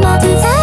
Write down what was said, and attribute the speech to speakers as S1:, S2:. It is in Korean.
S1: 모든 사